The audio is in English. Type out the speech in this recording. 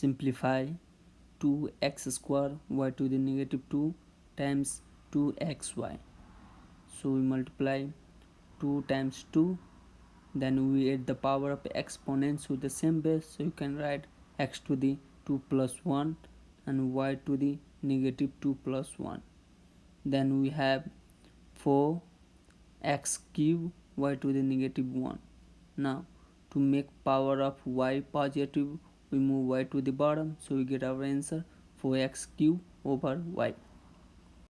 simplify 2x square y to the negative 2 times 2xy so we multiply 2 times 2 then we add the power of exponents with the same base. So you can write x to the 2 plus 1 and y to the negative 2 plus 1 then we have 4 x cube y to the negative 1 now to make power of y positive we move y to the bottom so we get our answer 4x cube over y